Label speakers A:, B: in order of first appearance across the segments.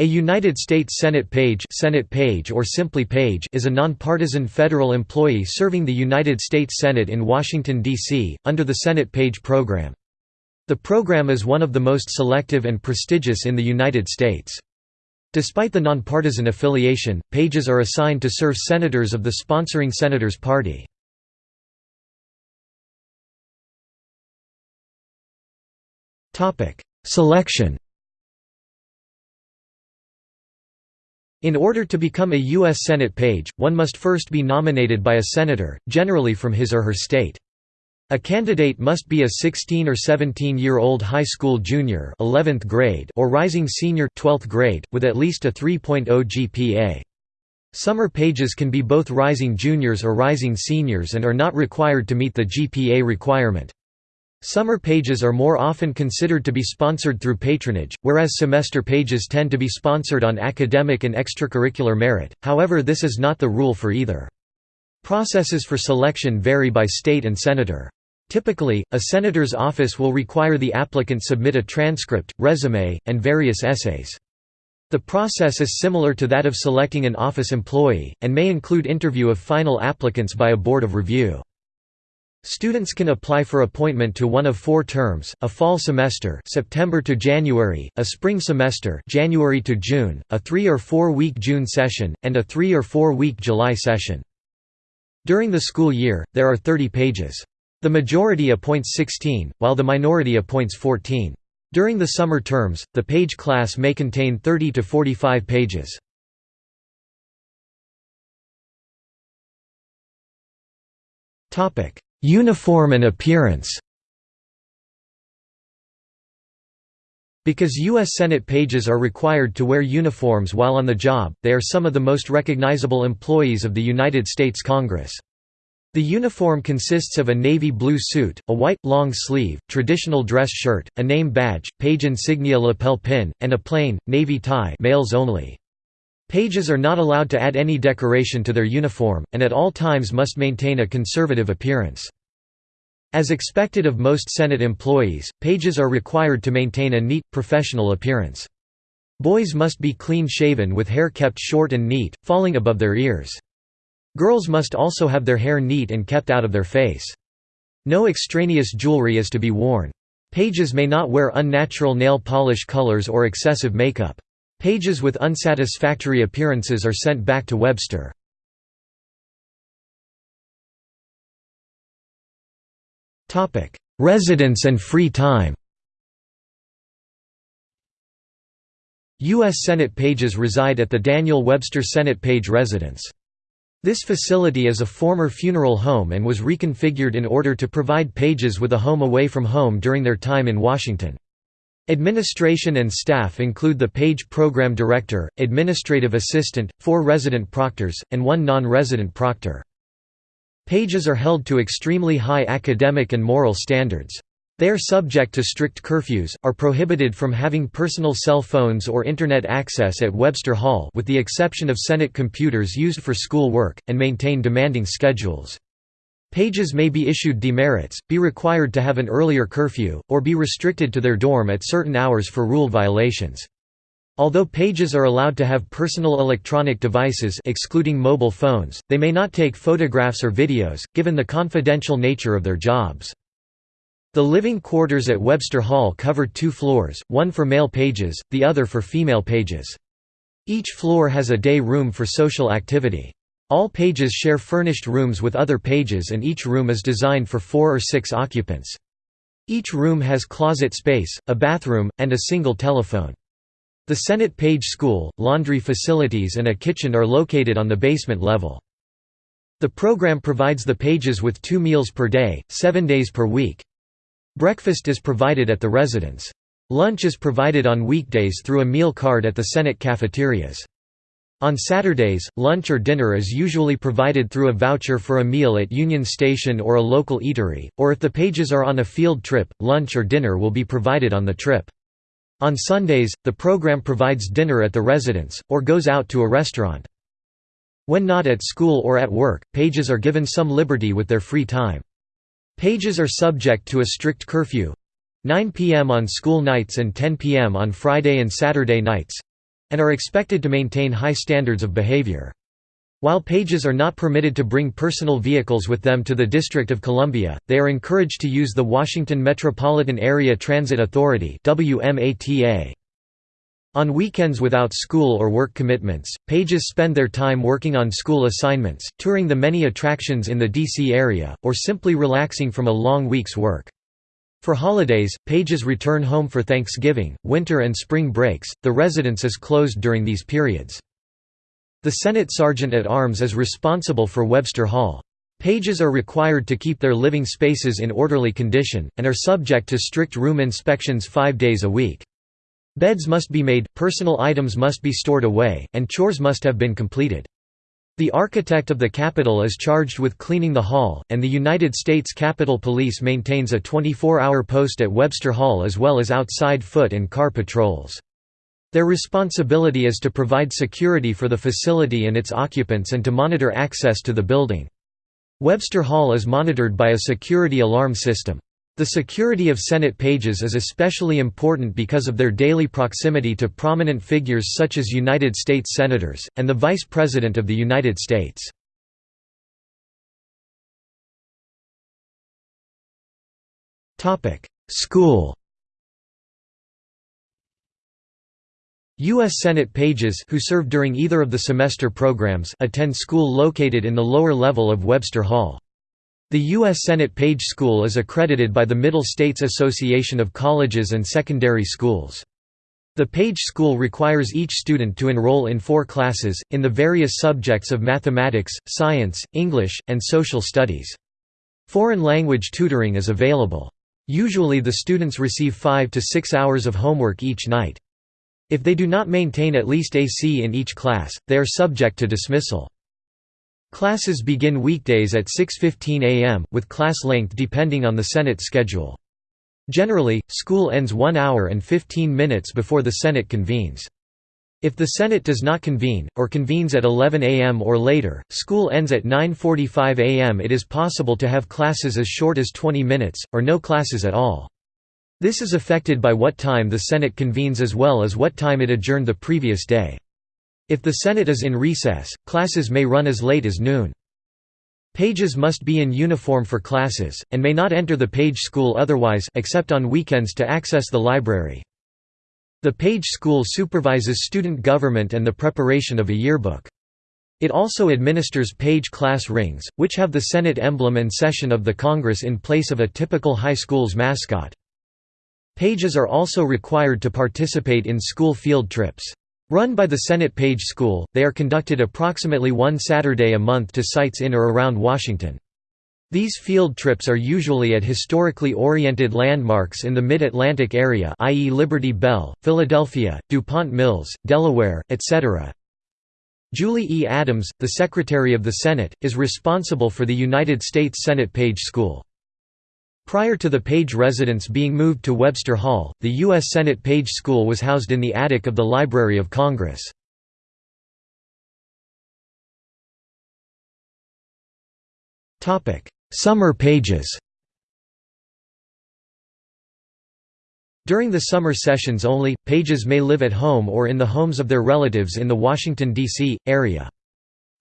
A: A United States Senate page, Senate page or simply page is a nonpartisan federal employee serving the United States Senate in Washington, D.C., under the Senate Page program. The program is one of the most selective and prestigious in the United States. Despite the nonpartisan affiliation, pages are assigned to serve senators of the sponsoring senator's party. Selection In order to become a U.S. Senate page, one must first be nominated by a senator, generally from his or her state. A candidate must be a 16 or 17-year-old high school junior 11th grade or rising senior 12th grade, with at least a 3.0 GPA. Summer pages can be both rising juniors or rising seniors and are not required to meet the GPA requirement. Summer pages are more often considered to be sponsored through patronage, whereas semester pages tend to be sponsored on academic and extracurricular merit, however this is not the rule for either. Processes for selection vary by state and senator. Typically, a senator's office will require the applicant submit a transcript, resume, and various essays. The process is similar to that of selecting an office employee, and may include interview of final applicants by a board of review. Students can apply for appointment to one of four terms, a fall semester September to January, a spring semester January to June, a three- or four-week June session, and a three- or four-week July session. During the school year, there are 30 pages. The majority appoints 16, while the minority appoints 14. During the summer terms, the page class may contain 30 to 45 pages. Topic: Uniform and appearance Because U.S. Senate pages are required to wear uniforms while on the job, they are some of the most recognizable employees of the United States Congress. The uniform consists of a navy blue suit, a white, long-sleeve, traditional dress shirt, a name badge, page insignia lapel pin, and a plain, navy tie males only. Pages are not allowed to add any decoration to their uniform, and at all times must maintain a conservative appearance. As expected of most Senate employees, pages are required to maintain a neat, professional appearance. Boys must be clean-shaven with hair kept short and neat, falling above their ears. Girls must also have their hair neat and kept out of their face. No extraneous jewelry is to be worn. Pages may not wear unnatural nail polish colors or excessive makeup. Pages with unsatisfactory appearances are sent back to Webster. Residence and free time U.S. Senate pages reside at the Daniel Webster Senate Page Residence. This facility is a former funeral home and was reconfigured in order to provide pages with a home away from home during their time in Washington. Administration and staff include the Page Program Director, Administrative Assistant, four resident proctors, and one non-resident proctor. Pages are held to extremely high academic and moral standards. They are subject to strict curfews, are prohibited from having personal cell phones or Internet access at Webster Hall with the exception of Senate computers used for school work, and maintain demanding schedules. Pages may be issued demerits, be required to have an earlier curfew, or be restricted to their dorm at certain hours for rule violations. Although pages are allowed to have personal electronic devices excluding mobile phones, they may not take photographs or videos, given the confidential nature of their jobs. The living quarters at Webster Hall cover two floors, one for male pages, the other for female pages. Each floor has a day room for social activity. All pages share furnished rooms with other pages and each room is designed for four or six occupants. Each room has closet space, a bathroom, and a single telephone. The Senate Page School, laundry facilities and a kitchen are located on the basement level. The program provides the pages with two meals per day, seven days per week. Breakfast is provided at the residence. Lunch is provided on weekdays through a meal card at the Senate cafeterias. On Saturdays, lunch or dinner is usually provided through a voucher for a meal at Union Station or a local eatery, or if the pages are on a field trip, lunch or dinner will be provided on the trip. On Sundays, the program provides dinner at the residence, or goes out to a restaurant. When not at school or at work, pages are given some liberty with their free time. Pages are subject to a strict curfew 9 p.m. on school nights and 10 p.m. on Friday and Saturday nights and are expected to maintain high standards of behavior. While pages are not permitted to bring personal vehicles with them to the District of Columbia, they are encouraged to use the Washington Metropolitan Area Transit Authority On weekends without school or work commitments, pages spend their time working on school assignments, touring the many attractions in the D.C. area, or simply relaxing from a long week's work. For holidays, pages return home for Thanksgiving, winter and spring breaks, the residence is closed during these periods. The Senate Sergeant at Arms is responsible for Webster Hall. Pages are required to keep their living spaces in orderly condition, and are subject to strict room inspections five days a week. Beds must be made, personal items must be stored away, and chores must have been completed. The architect of the Capitol is charged with cleaning the hall, and the United States Capitol Police maintains a 24-hour post at Webster Hall as well as outside foot and car patrols. Their responsibility is to provide security for the facility and its occupants and to monitor access to the building. Webster Hall is monitored by a security alarm system. The security of Senate pages is especially important because of their daily proximity to prominent figures such as United States Senators, and the Vice President of the United States. School U.S. Senate pages who serve during either of the semester programs attend school located in the lower level of Webster Hall. The U.S. Senate Page School is accredited by the Middle States Association of Colleges and Secondary Schools. The Page School requires each student to enroll in four classes, in the various subjects of mathematics, science, English, and social studies. Foreign language tutoring is available. Usually the students receive five to six hours of homework each night. If they do not maintain at least a C in each class, they are subject to dismissal. Classes begin weekdays at 6.15 am, with class length depending on the Senate schedule. Generally, school ends 1 hour and 15 minutes before the Senate convenes. If the Senate does not convene, or convenes at 11 am or later, school ends at 9.45 am it is possible to have classes as short as 20 minutes, or no classes at all. This is affected by what time the Senate convenes as well as what time it adjourned the previous day. If the Senate is in recess, classes may run as late as noon. Pages must be in uniform for classes, and may not enter the page school otherwise except on weekends to access the library. The page school supervises student government and the preparation of a yearbook. It also administers page class rings, which have the Senate emblem and session of the Congress in place of a typical high school's mascot. Pages are also required to participate in school field trips. Run by the Senate Page School, they are conducted approximately one Saturday a month to sites in or around Washington. These field trips are usually at historically oriented landmarks in the Mid-Atlantic area i.e. Liberty Bell, Philadelphia, DuPont Mills, Delaware, etc. Julie E. Adams, the Secretary of the Senate, is responsible for the United States Senate Page School. Prior to the Page residence being moved to Webster Hall, the U.S. Senate Page School was housed in the attic of the Library of Congress. Summer pages During the summer sessions only, pages may live at home or in the homes of their relatives in the Washington, D.C., area.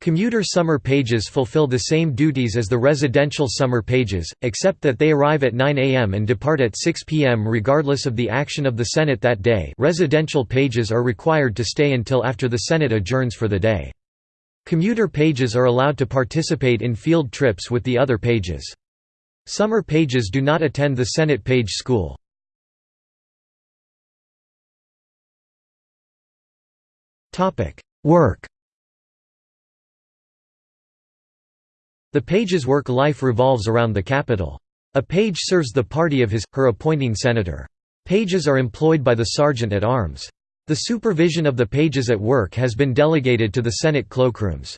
A: Commuter summer pages fulfill the same duties as the residential summer pages, except that they arrive at 9 a.m. and depart at 6 p.m. regardless of the action of the Senate that day residential pages are required to stay until after the Senate adjourns for the day. Commuter pages are allowed to participate in field trips with the other pages. Summer pages do not attend the Senate page school. Work The page's work life revolves around the Capitol. A page serves the party of his, her appointing senator. Pages are employed by the sergeant at arms. The supervision of the pages at work has been delegated to the Senate cloakrooms.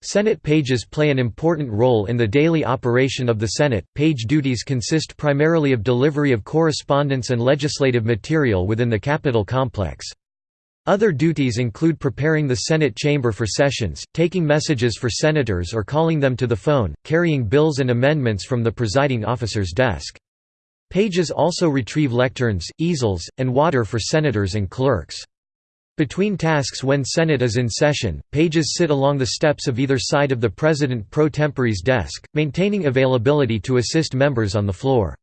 A: Senate pages play an important role in the daily operation of the Senate. Page duties consist primarily of delivery of correspondence and legislative material within the Capitol complex. Other duties include preparing the Senate chamber for sessions, taking messages for senators or calling them to the phone, carrying bills and amendments from the presiding officer's desk. Pages also retrieve lecterns, easels, and water for senators and clerks. Between tasks when Senate is in session, pages sit along the steps of either side of the President pro tempore's desk, maintaining availability to assist members on the floor.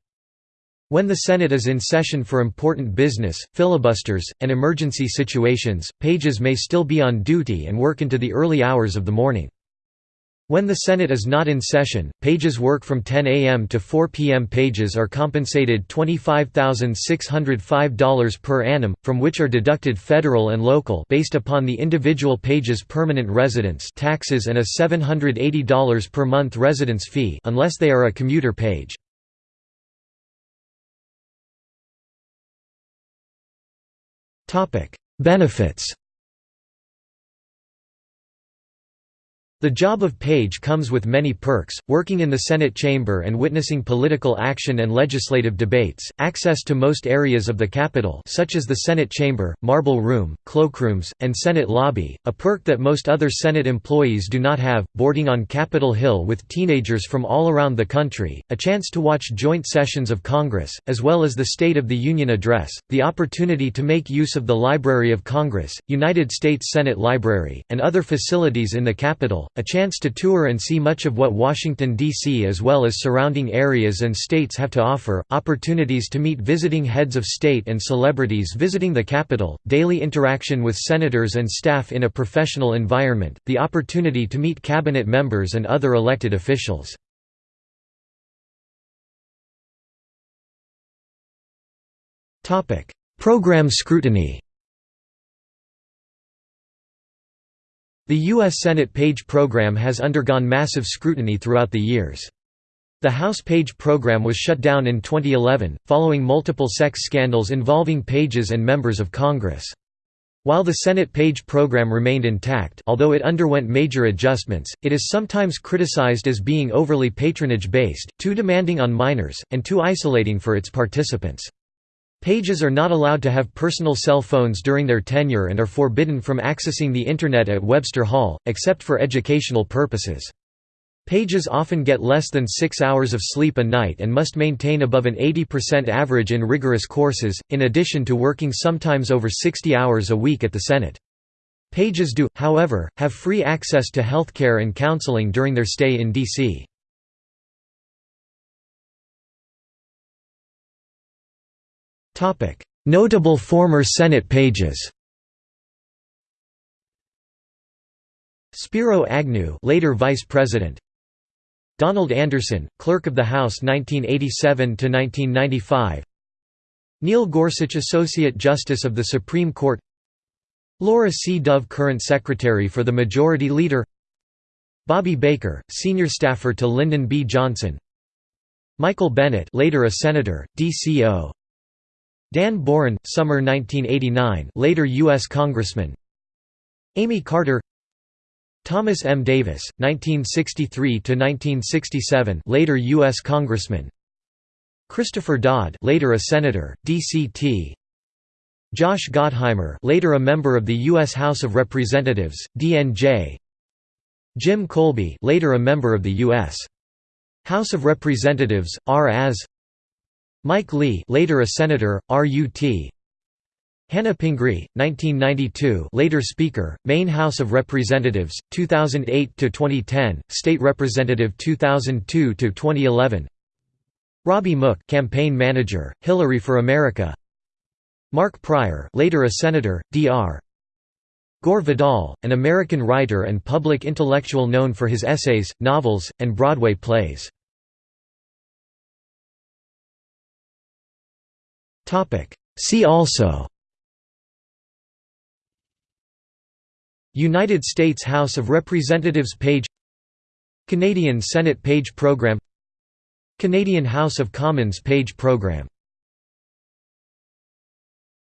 A: When the Senate is in session for important business, filibusters, and emergency situations, pages may still be on duty and work into the early hours of the morning. When the Senate is not in session, pages work from 10 a.m. to 4 p.m. Pages are compensated $25,605 per annum, from which are deducted federal and local based upon the individual page's permanent residence taxes and a $780 per month residence fee unless they are a commuter page. Benefits The job of page comes with many perks, working in the Senate chamber and witnessing political action and legislative debates, access to most areas of the Capitol such as the Senate chamber, Marble Room, cloakrooms, and Senate lobby, a perk that most other Senate employees do not have, boarding on Capitol Hill with teenagers from all around the country, a chance to watch joint sessions of Congress, as well as the State of the Union address, the opportunity to make use of the Library of Congress, United States Senate Library, and other facilities in the Capitol, a chance to tour and see much of what Washington, D.C. as well as surrounding areas and states have to offer, opportunities to meet visiting heads of state and celebrities visiting the Capitol, daily interaction with senators and staff in a professional environment, the opportunity to meet cabinet members and other elected officials. Program scrutiny The U.S. Senate Page program has undergone massive scrutiny throughout the years. The House Page program was shut down in 2011, following multiple sex scandals involving pages and members of Congress. While the Senate Page program remained intact although it underwent major adjustments, it is sometimes criticized as being overly patronage-based, too demanding on minors, and too isolating for its participants. Pages are not allowed to have personal cell phones during their tenure and are forbidden from accessing the Internet at Webster Hall, except for educational purposes. Pages often get less than six hours of sleep a night and must maintain above an 80% average in rigorous courses, in addition to working sometimes over 60 hours a week at the Senate. Pages do, however, have free access to healthcare and counseling during their stay in D.C. Notable former Senate pages Spiro Agnew later Vice President. Donald Anderson, Clerk of the House 1987–1995 Neil Gorsuch Associate Justice of the Supreme Court. Laura C. Dove Current Secretary for the Majority Leader. Bobby Baker, Senior Staffer to Lyndon B. Johnson. Michael Bennet later a Senator, DCO Dan Boren, summer 1989 later U.S. Congressman Amy Carter Thomas M. Davis, 1963–1967 later U.S. Congressman Christopher Dodd later a Senator, D.C.T. Josh Gottheimer later a member of the U.S. House of Representatives, DNJ Jim Kolbe later a member of the U.S. House of Representatives, R. as Mike Lee, later a senator, RUT. Hannah Pingree, 1992, later Speaker, Maine House of Representatives, 2008 to 2010, State Representative 2002 to 2011. Robbie Mook, campaign manager, Hillary for America. Mark Pryor, later a senator, Dr. Gore Vidal, an American writer and public intellectual known for his essays, novels, and Broadway plays. See also. United States House of Representatives page. Canadian Senate page program. Canadian House of Commons page program